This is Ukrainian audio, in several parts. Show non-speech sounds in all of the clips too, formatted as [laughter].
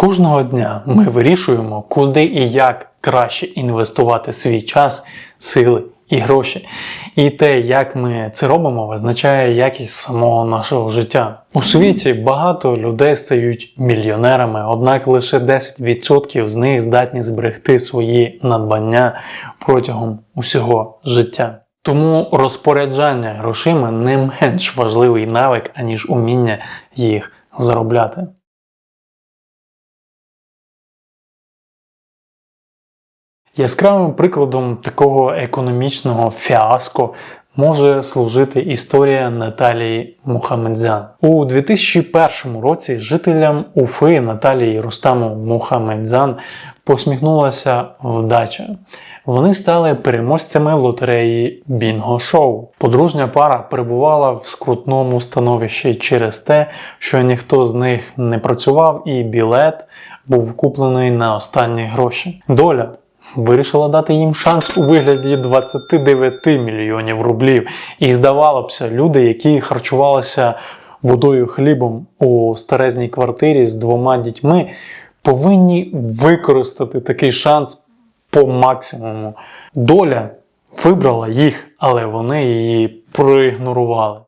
Кожного дня ми вирішуємо, куди і як краще інвестувати свій час, сили і гроші. І те, як ми це робимо, визначає якість самого нашого життя. У світі багато людей стають мільйонерами, однак лише 10% з них здатні зберегти свої надбання протягом усього життя. Тому розпоряджання грошима не менш важливий навик, аніж уміння їх заробляти. Яскравим прикладом такого економічного фіаско може служити історія Наталії Мухамедзян. У 2001 році жителям Уфи Наталії Рустаму Мухамедзян посміхнулася вдача. Вони стали переможцями лотереї Бінго Шоу. Подружня пара перебувала в скрутному становищі через те, що ніхто з них не працював, і білет був куплений на останні гроші. Доля вирішила дати їм шанс у вигляді 29 мільйонів рублів. І здавалося б, люди, які харчувалися водою хлібом у старезній квартирі з двома дітьми, повинні використати такий шанс по максимуму. Доля вибрала їх, але вони її проігнорували.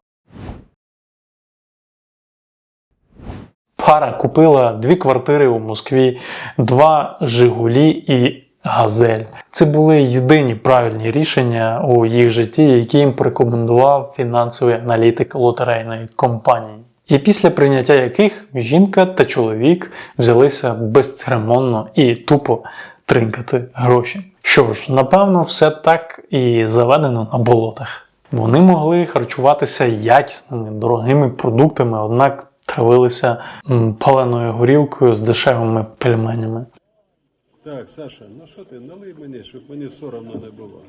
Пара купила дві квартири у Москві, два Жигулі і Газель. Це були єдині правильні рішення у їх житті, які їм порекомендував фінансовий аналітик лотерейної компанії. І після прийняття яких жінка та чоловік взялися безцеремонно і тупо тринкати гроші. Що ж, напевно, все так і заведено на болотах. Вони могли харчуватися якісними, дорогими продуктами, однак травилися паленою горілкою з дешевими пельменями. Так, Саша, ну що ти, налий мені, щоб мені соромно не було.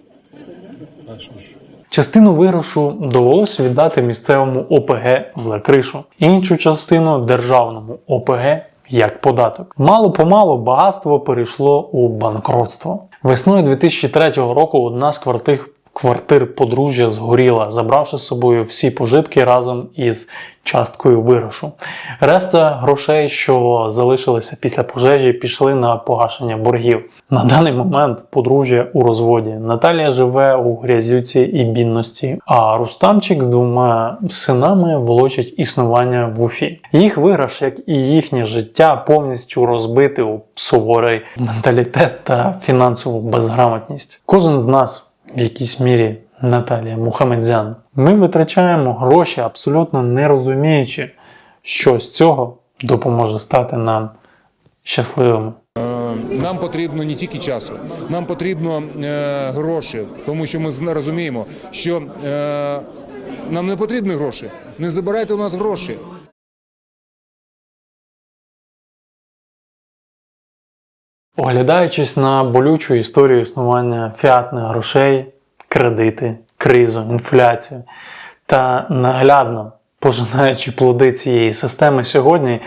А що ж? Частину виграшу довелось віддати місцевому ОПГ за кришу, іншу частину державному ОПГ як податок. Мало помалу багатство перейшло у банкротство. Весною 2003 року одна з квартир, квартир подружжя згоріла, забравши з собою всі пожитки разом із часткою виграшу. Решта грошей, що залишилися після пожежі, пішли на погашення боргів. На даний момент подружжя у розводі. Наталія живе у грязюці і бідності, а Рустамчик з двома синами волочить існування в Уфі. Їх виграш, як і їхнє життя, повністю розбити у суворий менталітет та фінансову безграмотність. Кожен з нас в якійсь мірі Наталія Мухамедзян. Ми витрачаємо гроші, абсолютно не розуміючи, що з цього допоможе стати нам щасливими. Нам потрібно не тільки часу, нам потрібно е, гроші, тому що ми розуміємо, що е, нам не потрібні гроші. Не забирайте у нас гроші. Оглядаючись на болючу історію існування фіатних грошей, кредити, кризу, інфляцію та наглядно пожинаючи плоди цієї системи сьогодні,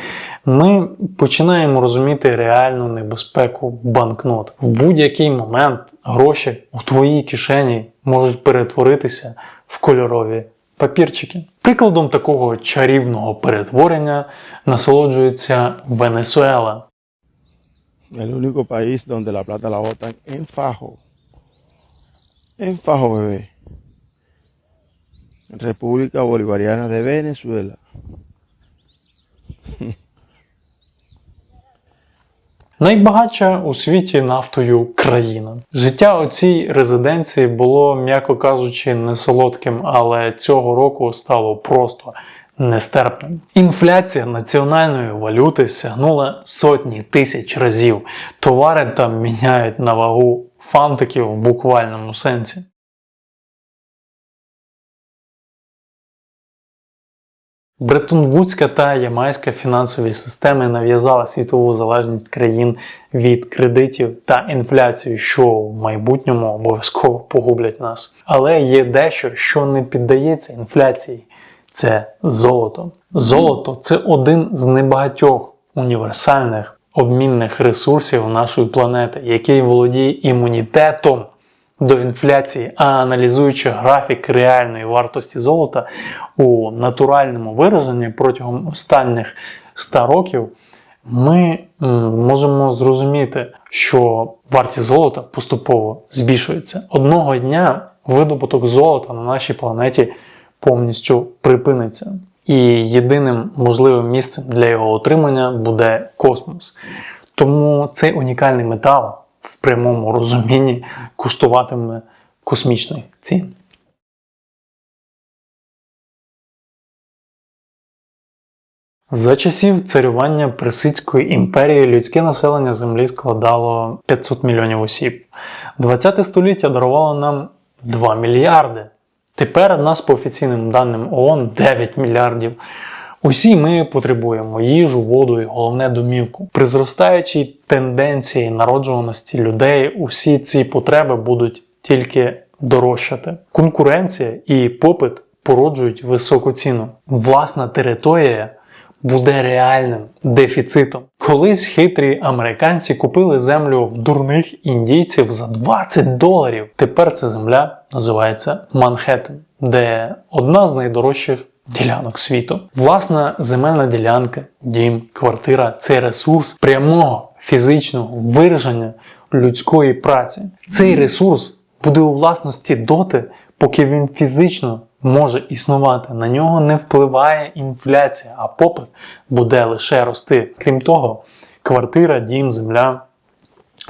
ми починаємо розуміти реальну небезпеку банкнот. В будь-який момент гроші у твоїй кишені можуть перетворитися в кольорові папірчики. Прикладом такого чарівного перетворення насолоджується Венесуела. El único país donde la plata la botan. En fajo, bebé. República Bolivariana de Venezuela. [laughs] Найбагатша у світі нафтою країна. Життя у цій резиденції було, м'яко кажучи, не солодким, але цього року стало просто нестерпним. Інфляція національної валюти сягнула сотні тисяч разів. Товари там міняють на вагу фантиків в буквальному сенсі. Бреттон-Вудська та ямайська фінансові системи нав'язали світову залежність країн від кредитів та інфляцію, що в майбутньому обов'язково погублять нас. Але є дещо, що не піддається інфляції. Це золото. Золото це один з небагатьох універсальних обмінних ресурсів нашої планети, який володіє імунітетом до інфляції, а аналізуючи графік реальної вартості золота у натуральному вираженні протягом останніх 100 років, ми можемо зрозуміти, що вартість золота поступово збільшується. Одного дня видобуток золота на нашій планеті повністю припиниться. І єдиним можливим місцем для його отримання буде космос. Тому цей унікальний метал в прямому розумінні коштуватиме космічних цін. За часів царювання Персидської імперії людське населення Землі складало 500 мільйонів осіб. 20 століття дарувало нам 2 мільярди. Тепер нас по офіційним даним ООН 9 мільярдів. Усі ми потребуємо їжу, воду і головне домівку. При зростаючій тенденції народжуваності людей усі ці потреби будуть тільки дорожчати. Конкуренція і попит породжують високу ціну. Власна територія буде реальним дефіцитом. Колись хитрі американці купили землю в дурних індійців за 20 доларів. Тепер ця земля називається Манхеттен, де одна з найдорожчих ділянок світу. Власна земельна ділянка, дім, квартира це ресурс прямого фізичного вираження людської праці. Цей ресурс буде у власності доти, поки він фізично може існувати. На нього не впливає інфляція, а попит буде лише рости. Крім того, квартира, дім, земля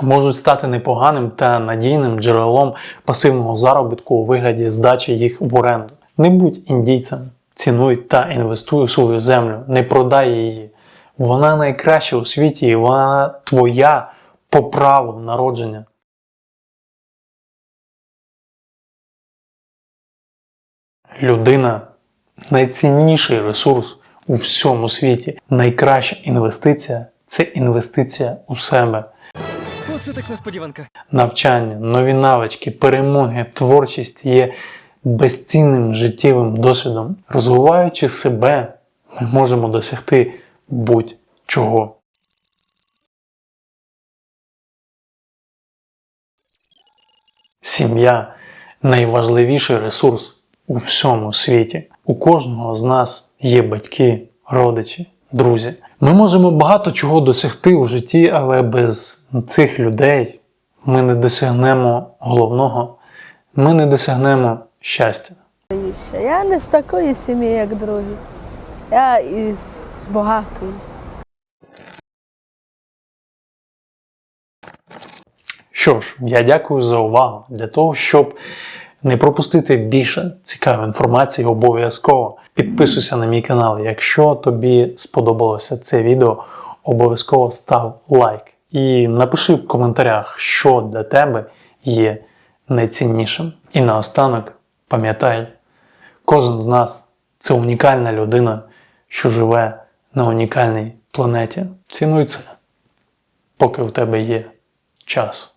можуть стати непоганим та надійним джерелом пасивного заробітку у вигляді здачі їх в оренду. Не будь індійцем, цінуй та інвестуй у свою землю, не продай її. Вона найкраща у світі і вона твоя по праву народження. Людина найцінніший ресурс у всьому світі. Найкраща інвестиція це інвестиція у себе. Оце так несподіванка. Навчання, нові навички, перемоги, творчість є безцінним життєвим досвідом. Розвиваючи себе, ми можемо досягти будь-чого. Сім'я найважливіший ресурс у всьому світі. У кожного з нас є батьки, родичі, друзі. Ми можемо багато чого досягти у житті, але без цих людей ми не досягнемо головного, ми не досягнемо щастя. Я не з такої сім'ї, як другі. Я із багатої. Що ж, я дякую за увагу. Для того, щоб не пропустити більше цікавої інформації, обов'язково підписуйся на мій канал. Якщо тобі сподобалося це відео, обов'язково став лайк і напиши в коментарях, що для тебе є найціннішим. І наостанок пам'ятай, кожен з нас це унікальна людина, що живе на унікальній планеті. Цінуй це, поки в тебе є час.